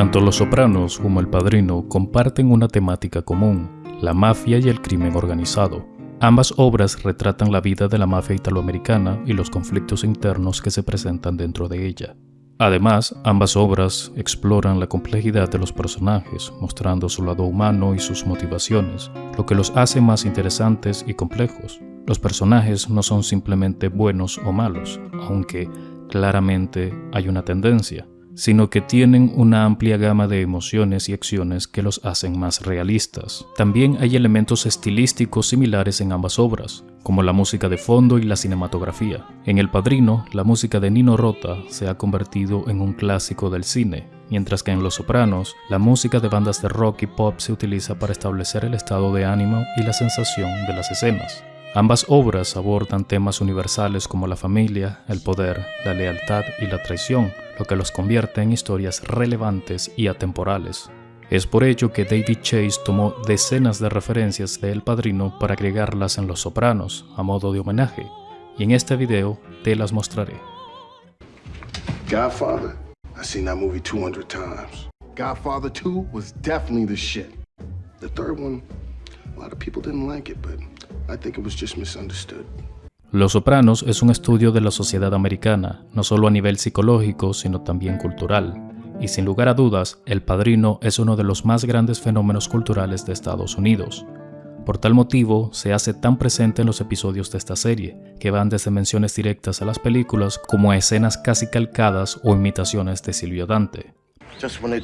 Tanto Los Sopranos como El Padrino comparten una temática común, la mafia y el crimen organizado. Ambas obras retratan la vida de la mafia italoamericana y los conflictos internos que se presentan dentro de ella. Además, ambas obras exploran la complejidad de los personajes, mostrando su lado humano y sus motivaciones, lo que los hace más interesantes y complejos. Los personajes no son simplemente buenos o malos, aunque claramente hay una tendencia, sino que tienen una amplia gama de emociones y acciones que los hacen más realistas. También hay elementos estilísticos similares en ambas obras, como la música de fondo y la cinematografía. En El Padrino, la música de Nino Rota se ha convertido en un clásico del cine, mientras que en Los Sopranos, la música de bandas de rock y pop se utiliza para establecer el estado de ánimo y la sensación de las escenas. Ambas obras abordan temas universales como la familia, el poder, la lealtad y la traición, lo que los convierte en historias relevantes y atemporales. Es por ello que David Chase tomó decenas de referencias de El Padrino para agregarlas en Los Sopranos, a modo de homenaje, y en este video te las mostraré. Godfather, I've seen that movie 200 times. Godfather 2 was definitely the shit. The third one, a lot of people didn't like it, but I think it was just misunderstood. Los Sopranos es un estudio de la sociedad americana, no solo a nivel psicológico, sino también cultural y sin lugar a dudas, El Padrino es uno de los más grandes fenómenos culturales de Estados Unidos. Por tal motivo, se hace tan presente en los episodios de esta serie, que van desde menciones directas a las películas como a escenas casi calcadas o imitaciones de Silvio Dante. Just when they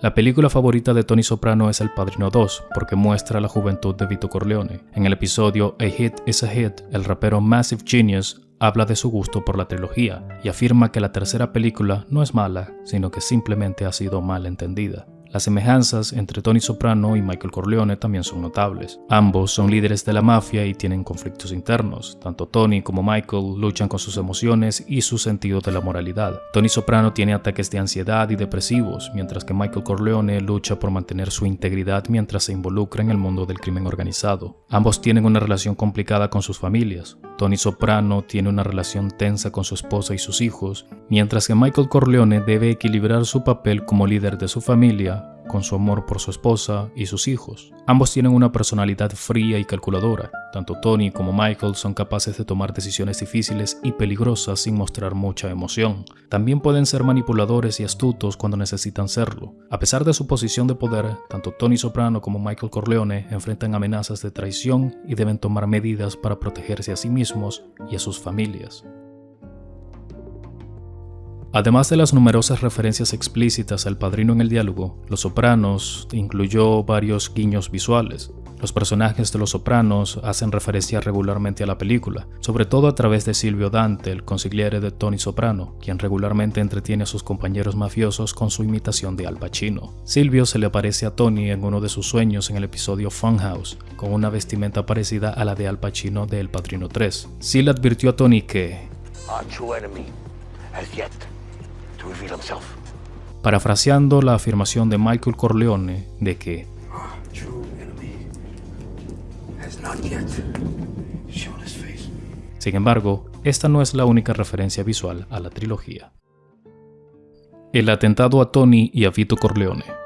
La película favorita de Tony Soprano es El Padrino 2, porque muestra la juventud de Vito Corleone. En el episodio A Hit is a Hit, el rapero Massive Genius habla de su gusto por la trilogía y afirma que la tercera película no es mala, sino que simplemente ha sido mal entendida. Las semejanzas entre Tony Soprano y Michael Corleone también son notables. Ambos son líderes de la mafia y tienen conflictos internos. Tanto Tony como Michael luchan con sus emociones y su sentido de la moralidad. Tony Soprano tiene ataques de ansiedad y depresivos, mientras que Michael Corleone lucha por mantener su integridad mientras se involucra en el mundo del crimen organizado. Ambos tienen una relación complicada con sus familias. Tony Soprano tiene una relación tensa con su esposa y sus hijos, mientras que Michael Corleone debe equilibrar su papel como líder de su familia con su amor por su esposa y sus hijos. Ambos tienen una personalidad fría y calculadora. Tanto Tony como Michael son capaces de tomar decisiones difíciles y peligrosas sin mostrar mucha emoción. También pueden ser manipuladores y astutos cuando necesitan serlo. A pesar de su posición de poder, tanto Tony Soprano como Michael Corleone enfrentan amenazas de traición y deben tomar medidas para protegerse a sí mismos y a sus familias. Además de las numerosas referencias explícitas al padrino en el diálogo, Los Sopranos incluyó varios guiños visuales. Los personajes de Los Sopranos hacen referencia regularmente a la película, sobre todo a través de Silvio Dante, el consigliere de Tony Soprano, quien regularmente entretiene a sus compañeros mafiosos con su imitación de Al Pacino. Silvio se le aparece a Tony en uno de sus sueños en el episodio Funhouse, con una vestimenta parecida a la de Al Pacino de El Padrino 3. Sil advirtió a Tony que... Parafraseando la afirmación de Michael Corleone de que sin embargo, esta no es la única referencia visual a la trilogía. El atentado a Tony y a Vito Corleone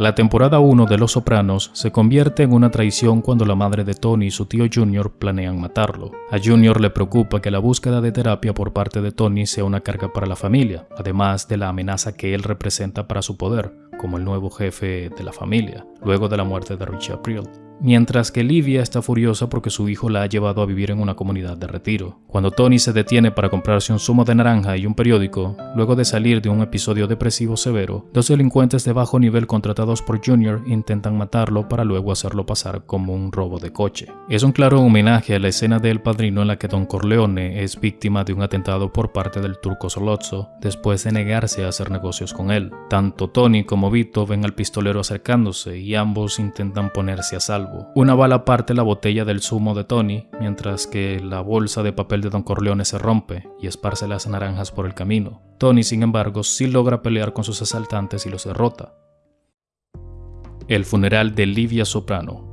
la temporada 1 de Los Sopranos se convierte en una traición cuando la madre de Tony y su tío Junior planean matarlo. A Junior le preocupa que la búsqueda de terapia por parte de Tony sea una carga para la familia, además de la amenaza que él representa para su poder, como el nuevo jefe de la familia, luego de la muerte de Richie April mientras que Livia está furiosa porque su hijo la ha llevado a vivir en una comunidad de retiro. Cuando Tony se detiene para comprarse un zumo de naranja y un periódico, luego de salir de un episodio depresivo severo, dos delincuentes de bajo nivel contratados por Junior intentan matarlo para luego hacerlo pasar como un robo de coche. Es un claro homenaje a la escena de El Padrino en la que Don Corleone es víctima de un atentado por parte del turco Solozzo después de negarse a hacer negocios con él. Tanto Tony como Vito ven al pistolero acercándose y ambos intentan ponerse a salvo una bala parte la botella del zumo de Tony, mientras que la bolsa de papel de Don Corleone se rompe y esparce las naranjas por el camino. Tony, sin embargo, sí logra pelear con sus asaltantes y los derrota. El funeral de Livia Soprano.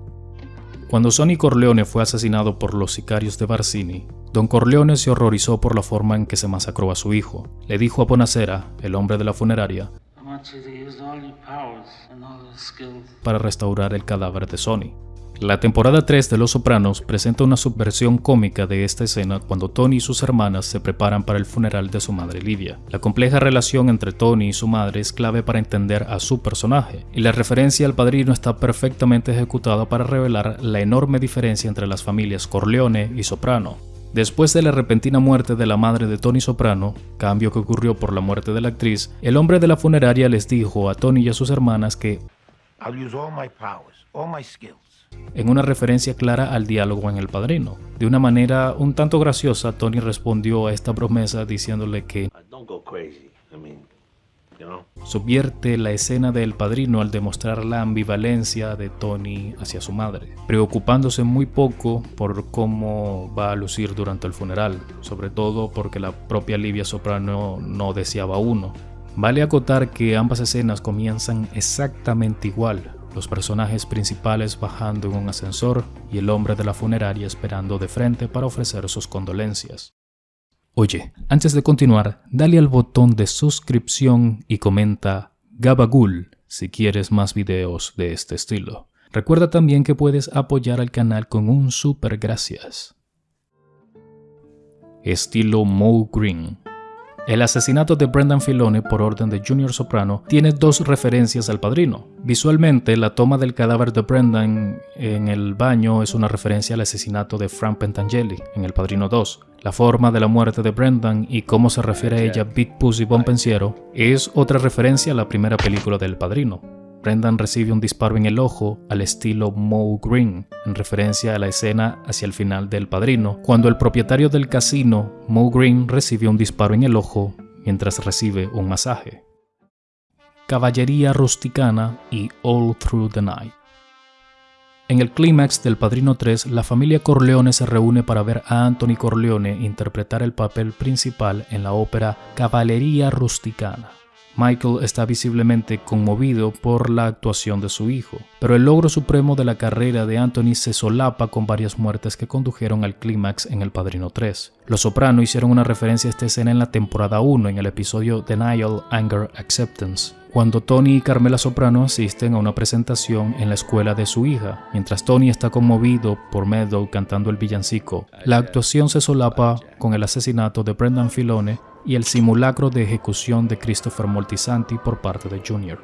Cuando Sonny Corleone fue asesinado por los sicarios de Barcini, Don Corleone se horrorizó por la forma en que se masacró a su hijo. Le dijo a Bonacera, el hombre de la funeraria, para restaurar el cadáver de Sonny. La temporada 3 de Los Sopranos presenta una subversión cómica de esta escena cuando Tony y sus hermanas se preparan para el funeral de su madre Lidia. La compleja relación entre Tony y su madre es clave para entender a su personaje, y la referencia al padrino está perfectamente ejecutada para revelar la enorme diferencia entre las familias Corleone y Soprano. Después de la repentina muerte de la madre de Tony Soprano, cambio que ocurrió por la muerte de la actriz, el hombre de la funeraria les dijo a Tony y a sus hermanas que en una referencia clara al diálogo en El Padrino. De una manera un tanto graciosa, Tony respondió a esta promesa diciéndole que subvierte la escena de El Padrino al demostrar la ambivalencia de Tony hacia su madre, preocupándose muy poco por cómo va a lucir durante el funeral, sobre todo porque la propia Livia Soprano no deseaba uno. Vale acotar que ambas escenas comienzan exactamente igual, los personajes principales bajando en un ascensor y el hombre de la funeraria esperando de frente para ofrecer sus condolencias. Oye, antes de continuar, dale al botón de suscripción y comenta Gabagul si quieres más videos de este estilo. Recuerda también que puedes apoyar al canal con un super gracias. Estilo Mo Green el asesinato de Brendan Filone por orden de Junior Soprano tiene dos referencias al padrino. Visualmente, la toma del cadáver de Brendan en el baño es una referencia al asesinato de Frank Pentangeli en El Padrino 2. La forma de la muerte de Brendan y cómo se refiere a ella Big Pussy Pensiero es otra referencia a la primera película del Padrino. Brendan recibe un disparo en el ojo al estilo Moe Green, en referencia a la escena hacia el final del Padrino, cuando el propietario del casino, Moe Green, recibe un disparo en el ojo mientras recibe un masaje. Caballería rusticana y All Through the Night. En el clímax del Padrino 3, la familia Corleone se reúne para ver a Anthony Corleone interpretar el papel principal en la ópera Caballería rusticana. Michael está visiblemente conmovido por la actuación de su hijo, pero el logro supremo de la carrera de Anthony se solapa con varias muertes que condujeron al clímax en El Padrino 3. Los Soprano hicieron una referencia a esta escena en la temporada 1 en el episodio Denial, Anger, Acceptance, cuando Tony y Carmela Soprano asisten a una presentación en la escuela de su hija. Mientras Tony está conmovido por Meadow cantando el villancico, la actuación se solapa con el asesinato de Brendan Filone y el simulacro de ejecución de Christopher Moltisanti por parte de Junior.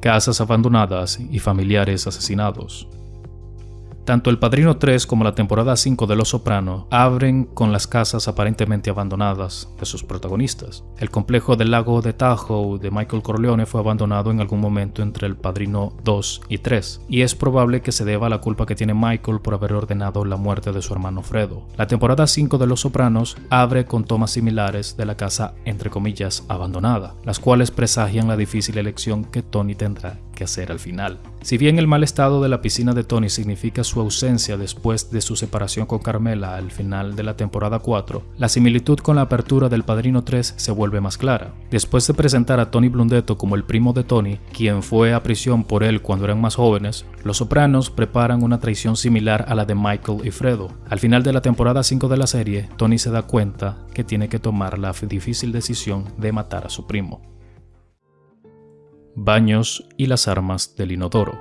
Casas abandonadas y familiares asesinados. Tanto El Padrino 3 como la temporada 5 de Los Soprano abren con las casas aparentemente abandonadas de sus protagonistas. El complejo del lago de Tahoe de Michael Corleone fue abandonado en algún momento entre El Padrino 2 y 3, y es probable que se deba a la culpa que tiene Michael por haber ordenado la muerte de su hermano Fredo. La temporada 5 de Los Sopranos abre con tomas similares de la casa entre comillas abandonada, las cuales presagian la difícil elección que Tony tendrá hacer al final. Si bien el mal estado de la piscina de Tony significa su ausencia después de su separación con Carmela al final de la temporada 4, la similitud con la apertura del Padrino 3 se vuelve más clara. Después de presentar a Tony Blundetto como el primo de Tony, quien fue a prisión por él cuando eran más jóvenes, los Sopranos preparan una traición similar a la de Michael y Fredo. Al final de la temporada 5 de la serie, Tony se da cuenta que tiene que tomar la difícil decisión de matar a su primo baños y las armas del inodoro.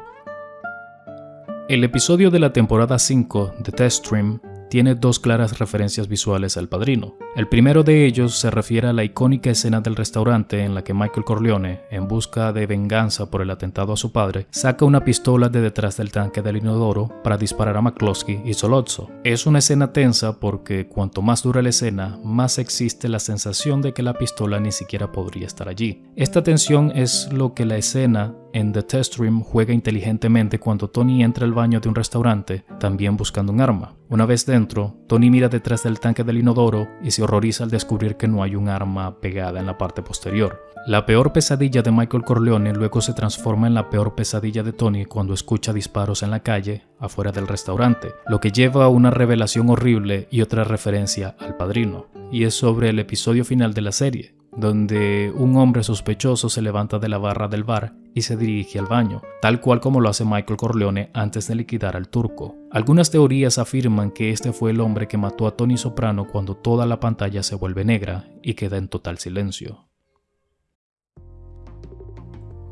El episodio de la temporada 5 de Test Stream tiene dos claras referencias visuales al padrino. El primero de ellos se refiere a la icónica escena del restaurante en la que Michael Corleone, en busca de venganza por el atentado a su padre, saca una pistola de detrás del tanque del inodoro para disparar a McCloskey y Solozzo. Es una escena tensa porque cuanto más dura la escena, más existe la sensación de que la pistola ni siquiera podría estar allí. Esta tensión es lo que la escena en The Test Room juega inteligentemente cuando Tony entra al baño de un restaurante, también buscando un arma. Una vez dentro, Tony mira detrás del tanque del inodoro y se horroriza al descubrir que no hay un arma pegada en la parte posterior. La peor pesadilla de Michael Corleone luego se transforma en la peor pesadilla de Tony cuando escucha disparos en la calle, afuera del restaurante, lo que lleva a una revelación horrible y otra referencia al padrino, y es sobre el episodio final de la serie, donde un hombre sospechoso se levanta de la barra del bar y se dirige al baño, tal cual como lo hace Michael Corleone antes de liquidar al turco. Algunas teorías afirman que este fue el hombre que mató a Tony Soprano cuando toda la pantalla se vuelve negra y queda en total silencio.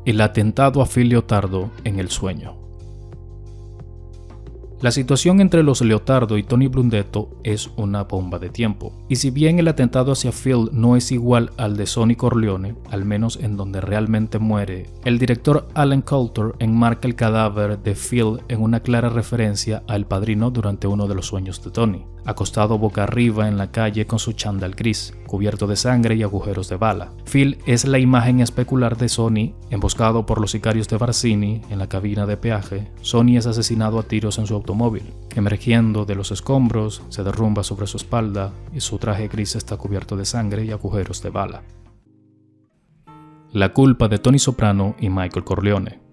El atentado a Phil Leotardo en el sueño. La situación entre los Leotardo y Tony Blundetto es una bomba de tiempo, y si bien el atentado hacia Phil no es igual al de Sonny Corleone, al menos en donde realmente muere, el director Alan Coulter enmarca el cadáver de Phil en una clara referencia al padrino durante uno de los sueños de Tony acostado boca arriba en la calle con su chándal gris, cubierto de sangre y agujeros de bala. Phil es la imagen especular de Sony, emboscado por los sicarios de Barcini en la cabina de peaje. Sony es asesinado a tiros en su automóvil. Emergiendo de los escombros, se derrumba sobre su espalda y su traje gris está cubierto de sangre y agujeros de bala. La culpa de Tony Soprano y Michael Corleone.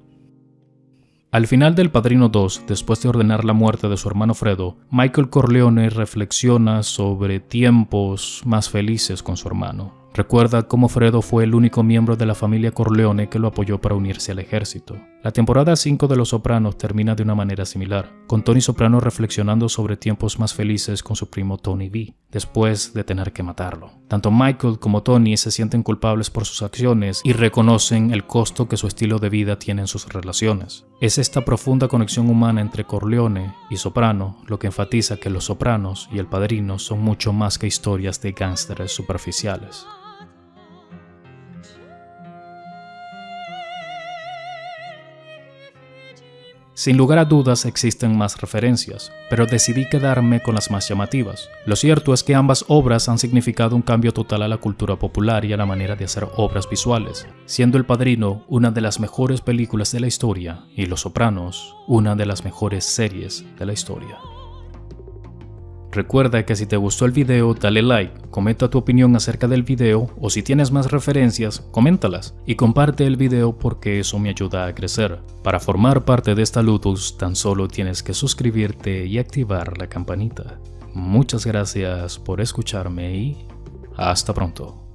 Al final del Padrino 2, después de ordenar la muerte de su hermano Fredo, Michael Corleone reflexiona sobre tiempos más felices con su hermano. Recuerda cómo Fredo fue el único miembro de la familia Corleone que lo apoyó para unirse al ejército. La temporada 5 de Los Sopranos termina de una manera similar, con Tony Soprano reflexionando sobre tiempos más felices con su primo Tony B, después de tener que matarlo. Tanto Michael como Tony se sienten culpables por sus acciones y reconocen el costo que su estilo de vida tiene en sus relaciones. Es esta profunda conexión humana entre Corleone y Soprano lo que enfatiza que Los Sopranos y El Padrino son mucho más que historias de gángsteres superficiales. Sin lugar a dudas existen más referencias, pero decidí quedarme con las más llamativas. Lo cierto es que ambas obras han significado un cambio total a la cultura popular y a la manera de hacer obras visuales, siendo El Padrino una de las mejores películas de la historia y Los Sopranos una de las mejores series de la historia. Recuerda que si te gustó el video dale like, comenta tu opinión acerca del video o si tienes más referencias, coméntalas y comparte el video porque eso me ayuda a crecer. Para formar parte de esta Ludus tan solo tienes que suscribirte y activar la campanita. Muchas gracias por escucharme y hasta pronto.